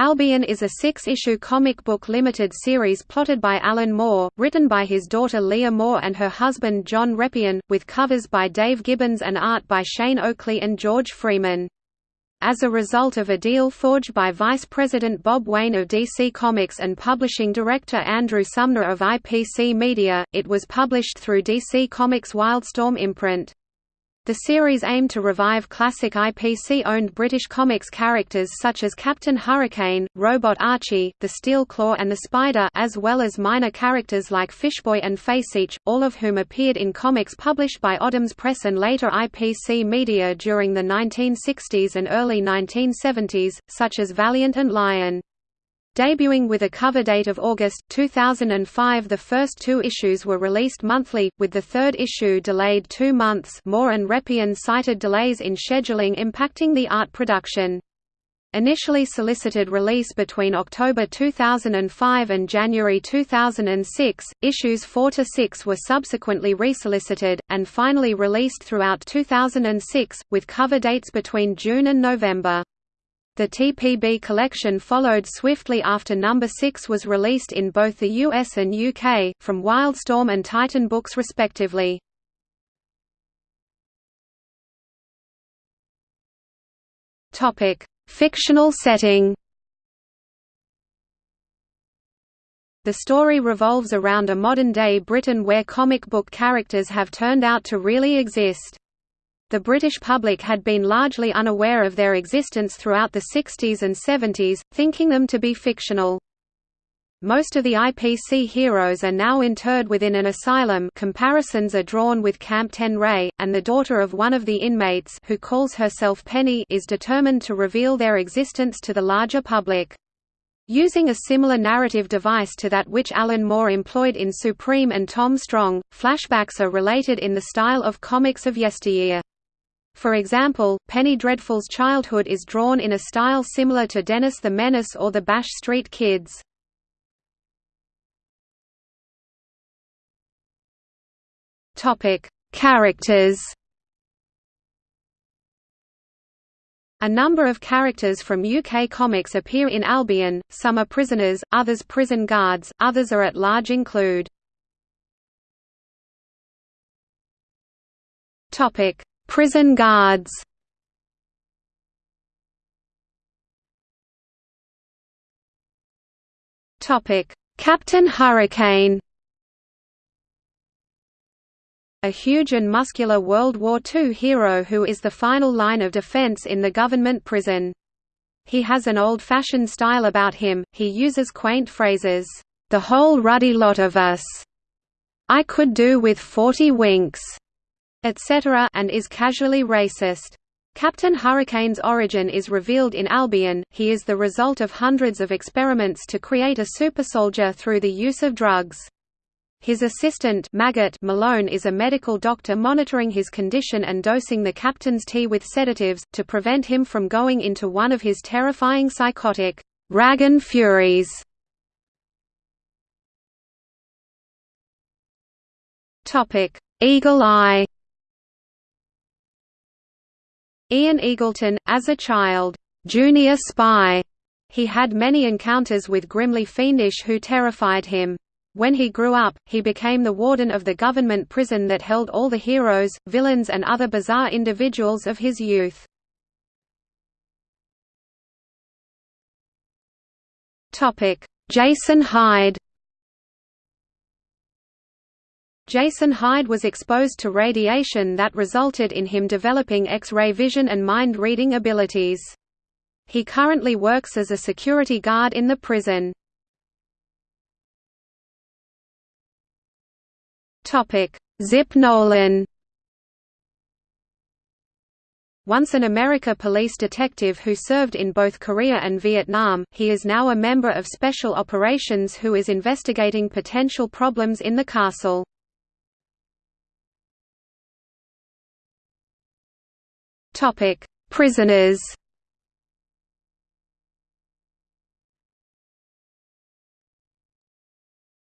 Albion is a six-issue comic book limited series plotted by Alan Moore, written by his daughter Leah Moore and her husband John Reppion, with covers by Dave Gibbons and art by Shane Oakley and George Freeman. As a result of a deal forged by Vice President Bob Wayne of DC Comics and publishing director Andrew Sumner of IPC Media, it was published through DC Comics Wildstorm imprint. The series aimed to revive classic IPC-owned British comics characters such as Captain Hurricane, Robot Archie, the Steel Claw and the Spider as well as minor characters like Fishboy and Faceitch, all of whom appeared in comics published by Odhams Press and later IPC Media during the 1960s and early 1970s, such as Valiant and Lion. Debuting with a cover date of August 2005 the first two issues were released monthly, with the third issue delayed two months Moore and Reppion cited delays in scheduling impacting the art production. Initially solicited release between October 2005 and January 2006, issues 4 to 6 were subsequently resolicited, and finally released throughout 2006, with cover dates between June and November. The TPB collection followed swiftly after number 6 was released in both the US and UK, from Wildstorm and Titan Books respectively. Fictional setting The story revolves around a modern-day Britain where comic book characters have turned out to really exist. The British public had been largely unaware of their existence throughout the 60s and 70s, thinking them to be fictional. Most of the IPC heroes are now interred within an asylum comparisons are drawn with Camp Tenray, and the daughter of one of the inmates who calls herself Penny is determined to reveal their existence to the larger public. Using a similar narrative device to that which Alan Moore employed in Supreme and Tom Strong, flashbacks are related in the style of comics of yesteryear. For example, Penny Dreadful's childhood is drawn in a style similar to Dennis the Menace or the Bash Street Kids. Topic: Characters. A number of characters from UK comics appear in Albion, some are prisoners, others prison guards, others are at large include Prison guards. Captain Hurricane. A huge and muscular World War II hero who is the final line of defense in the government prison. He has an old-fashioned style about him, he uses quaint phrases, "...the whole ruddy lot of us," "...I could do with forty winks," etc. and is casually racist. Captain Hurricane's origin is revealed in Albion, he is the result of hundreds of experiments to create a supersoldier through the use of drugs. His assistant Maggot Malone is a medical doctor monitoring his condition and dosing the captain's tea with sedatives, to prevent him from going into one of his terrifying psychotic Ragan Furies. Eagle Eye Ian Eagleton, as a child, junior spy, he had many encounters with grimly fiendish who terrified him. When he grew up, he became the warden of the government prison that held all the heroes, villains and other bizarre individuals of his youth. Jason Hyde Jason Hyde was exposed to radiation that resulted in him developing X-ray vision and mind-reading abilities. He currently works as a security guard in the prison. Zip Nolan Once an America police detective who served in both Korea and Vietnam, he is now a member of Special Operations who is investigating potential problems in the castle. Topic: Prisoners.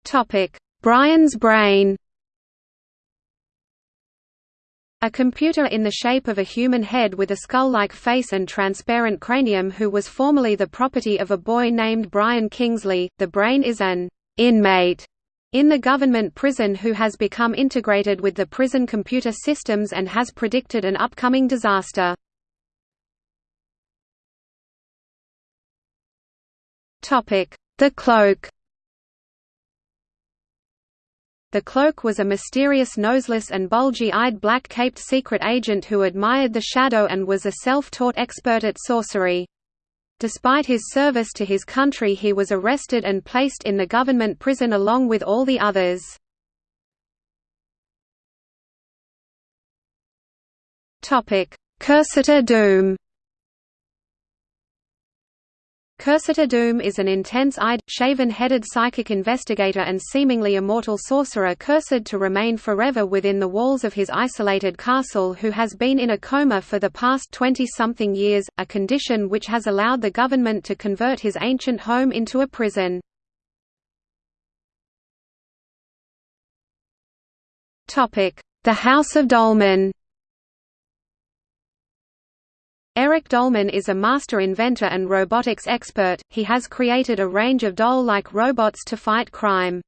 Topic: Brian's brain. A computer in the shape of a human head with a skull-like face and transparent cranium who was formerly the property of a boy named Brian Kingsley. The brain is an inmate in the government prison who has become integrated with the prison computer systems and has predicted an upcoming disaster. The cloak The Cloak was a mysterious noseless and bulgy-eyed black-caped secret agent who admired the shadow and was a self-taught expert at sorcery. Despite his service to his country he was arrested and placed in the government prison along with all the others. Cursiter Doom Cursiter Doom is an intense-eyed, shaven-headed psychic investigator and seemingly immortal sorcerer cursed to remain forever within the walls of his isolated castle who has been in a coma for the past 20-something years, a condition which has allowed the government to convert his ancient home into a prison. The House of Dolmann Eric Dolmann is a master inventor and robotics expert, he has created a range of doll-like robots to fight crime.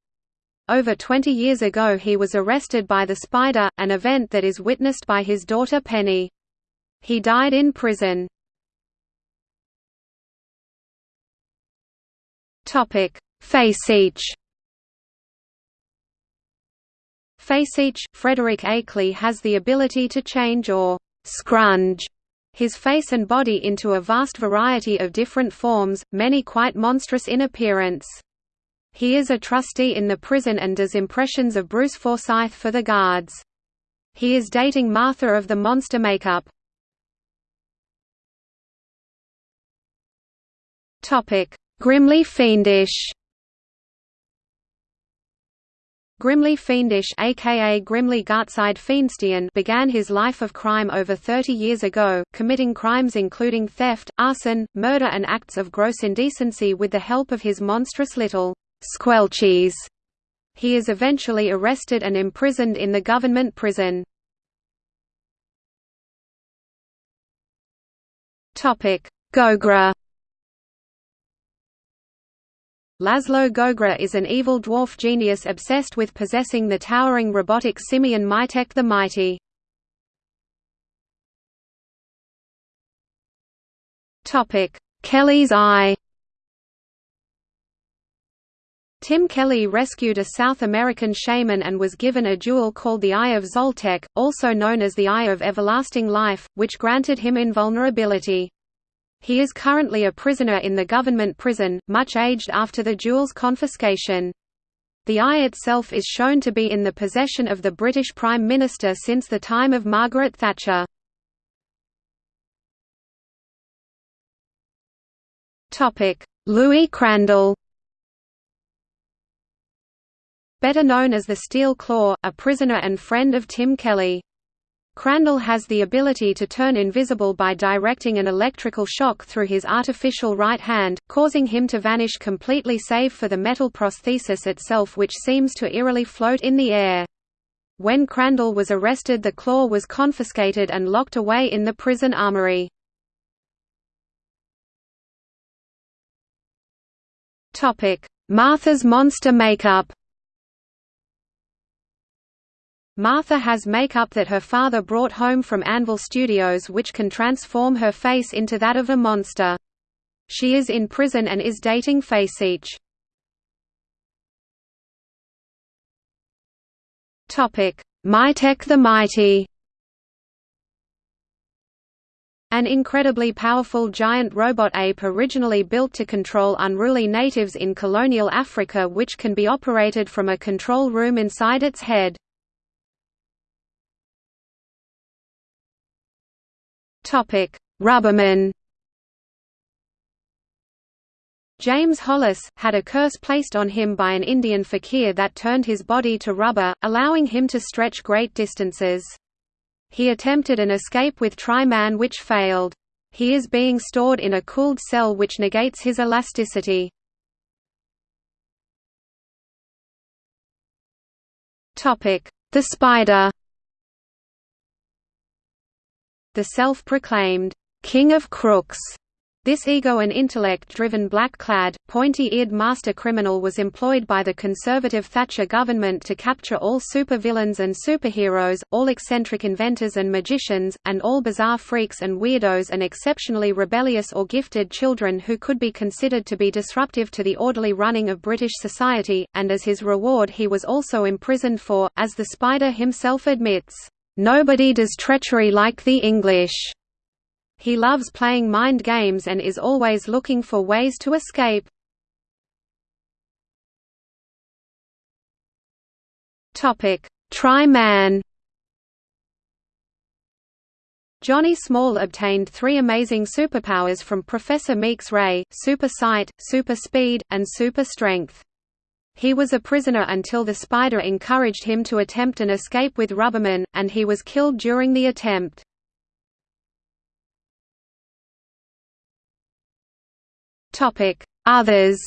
Over 20 years ago he was arrested by the Spider, an event that is witnessed by his daughter Penny. He died in prison. Faceache Faceache, Frederick Akeley has the ability to change or «scrunge» his face and body into a vast variety of different forms, many quite monstrous in appearance. He is a trustee in the prison and does impressions of Bruce Forsyth for the guards. He is dating Martha of the Monster Makeup. Grimly fiendish Grimly Fiendish aka Grimly Gartside Fiendstian began his life of crime over 30 years ago, committing crimes including theft, arson, murder and acts of gross indecency with the help of his monstrous little «squelchies». He is eventually arrested and imprisoned in the government prison. Gogra Laszlo Gogra is an evil dwarf genius obsessed with possessing the towering robotic simian Mytek the Mighty. Kelly's Eye Tim Kelly rescued a South American shaman and was given a jewel called the Eye of Zoltec, also known as the Eye of Everlasting Life, which granted him invulnerability. He is currently a prisoner in the government prison, much aged after the jewel's confiscation. The eye itself is shown to be in the possession of the British Prime Minister since the time of Margaret Thatcher. Louis Crandell Better known as the Steel Claw, a prisoner and friend of Tim Kelly. Crandell has the ability to turn invisible by directing an electrical shock through his artificial right hand, causing him to vanish completely save for the metal prosthesis itself which seems to eerily float in the air. When Crandell was arrested the claw was confiscated and locked away in the prison armory. Martha's monster makeup Martha has makeup that her father brought home from Anvil Studios which can transform her face into that of a monster. She is in prison and is dating Faceache. Mytek the Mighty An incredibly powerful giant robot ape originally built to control unruly natives in colonial Africa which can be operated from a control room inside its head. Topic: Rubberman. James Hollis, had a curse placed on him by an Indian fakir that turned his body to rubber, allowing him to stretch great distances. He attempted an escape with Tri-Man which failed. He is being stored in a cooled cell which negates his elasticity. The Spider The self-proclaimed, "'King of Crooks' This ego and intellect-driven black-clad, pointy-eared master criminal was employed by the conservative Thatcher government to capture all supervillains and superheroes, all eccentric inventors and magicians, and all bizarre freaks and weirdos and exceptionally rebellious or gifted children who could be considered to be disruptive to the orderly running of British society, and as his reward he was also imprisoned for, as the Spider himself admits, "...nobody does treachery like the English." He loves playing mind games and is always looking for ways to escape. Topic: Tri-Man. Johnny Small obtained three amazing superpowers from Professor Meeks Ray, super sight, super speed, and super strength. He was a prisoner until the Spider encouraged him to attempt an escape with Rubberman, and he was killed during the attempt. Others.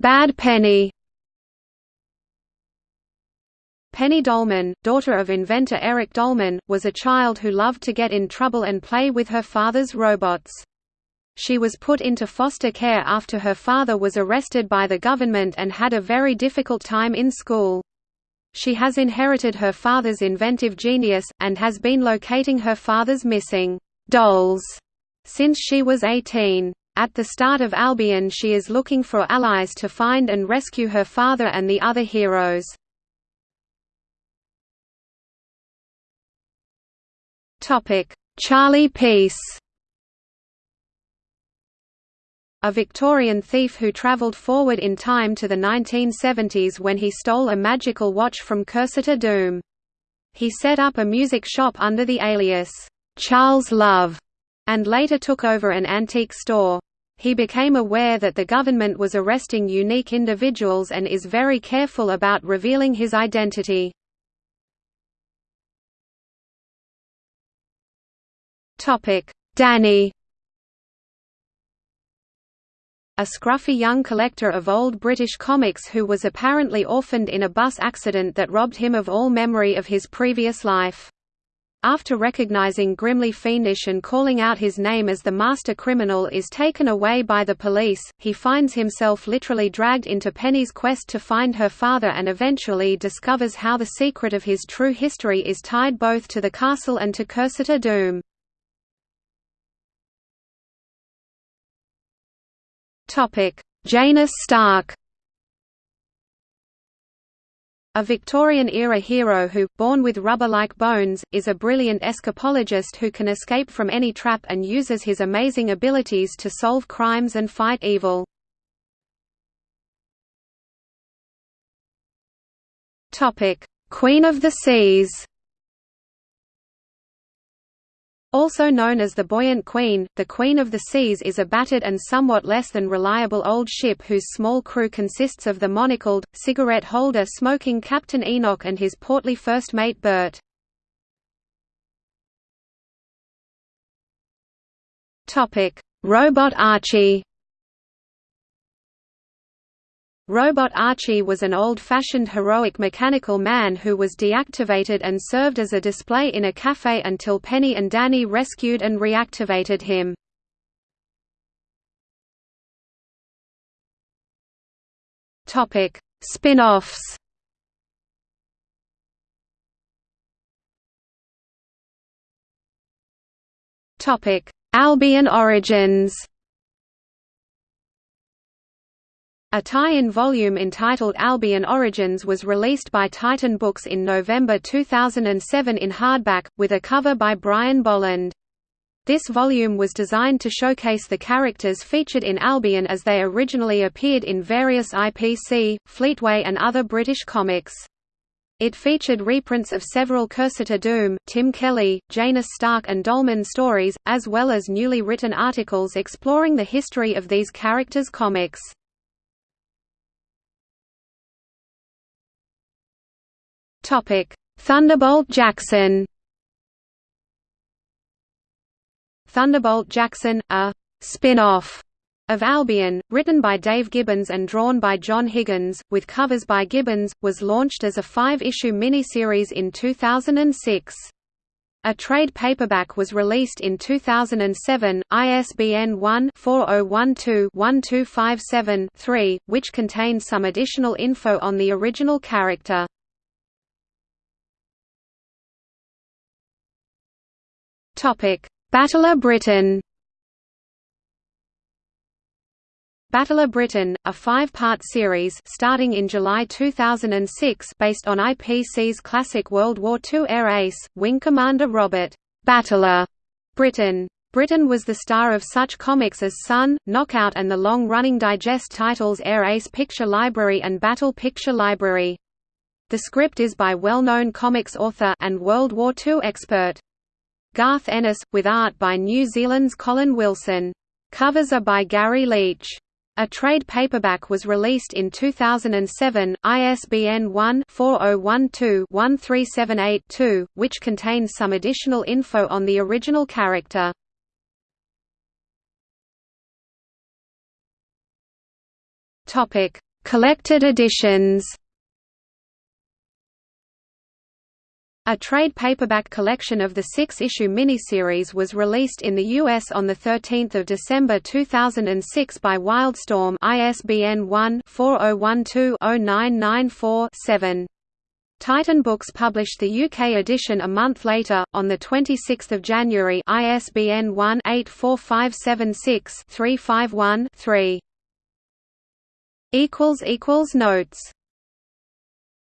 Bad Penny. Penny Dolmann, daughter of inventor Eric Dolmann, was a child who loved to get in trouble and play with her father's robots. She was put into foster care after her father was arrested by the government and had a very difficult time in school. She has inherited her father's inventive genius, and has been locating her father's missing dolls since she was 18. At the start of Albion she is looking for allies to find and rescue her father and the other heroes. Charlie Peace a Victorian thief who travelled forward in time to the 1970s when he stole a magical watch from Cursiter Doom. He set up a music shop under the alias, Charles Love, and later took over an antique store. He became aware that the government was arresting unique individuals and is very careful about revealing his identity. Danny a scruffy young collector of old British comics who was apparently orphaned in a bus accident that robbed him of all memory of his previous life. After recognizing Grimly Fiendish and calling out his name as the master criminal is taken away by the police, he finds himself literally dragged into Penny's quest to find her father and eventually discovers how the secret of his true history is tied both to the castle and to Cursiter Doom. Topic: Janus Stark. A Victorian-era hero who, born with rubber-like bones, is a brilliant escapologist who can escape from any trap and uses his amazing abilities to solve crimes and fight evil. Queen of the Seas Also known as the Buoyant Queen, the Queen of the Seas is a battered and somewhat less than reliable old ship whose small crew consists of the monocled, cigarette-holder smoking Captain Enoch and his portly first mate Bert. Robot Archie Robot Archie was an old-fashioned heroic mechanical man who was deactivated and served as a display in a cafe until Penny and Danny rescued and reactivated him. Topic: Spin-offs Topic: Albion Origins A tie-in volume entitled Albion Origins was released by Titan Books in November 2007 in hardback, with a cover by Brian Bolland. This volume was designed to showcase the characters featured in Albion as they originally appeared in various IPC, Fleetway and other British comics. It featured reprints of several Cursiter Doom, Tim Kelly, Janus Stark and Dolmann stories, as well as newly written articles exploring the history of these characters' comics. Topic: Thunderbolt Jackson. Thunderbolt Jackson, a spin-off of Albion, written by Dave Gibbons and drawn by John Higgins, with covers by Gibbons, was launched as a five-issue miniseries in 2006. A trade paperback was released in 2007, ISBN 1-4012-1257-3, which contains some additional info on the original character. Battler Britton Battler Britton, a five-part series starting in July 2006 based on IPC's classic World War II air ace, Wing Commander Robert Battler Britton. Britton was the star of such comics as Sun, Knockout and the long-running digest titles Air Ace Picture Library and Battle Picture Library. The script is by well-known comics author and World War II expert Garth Ennis, with art by New Zealand's Colin Wilson. Covers are by Gary Leach. A trade paperback was released in 2007, ISBN 1-4012-13782, which contains some additional info on the original character. Collected editions A trade paperback collection of the six-issue miniseries was released in the U.S. on 13 December 2006 by Wildstorm ISBN 1-4012-0994-7. Titan Books published the UK edition a month later, on 26 January ISBN 1-84576-351-3. Notes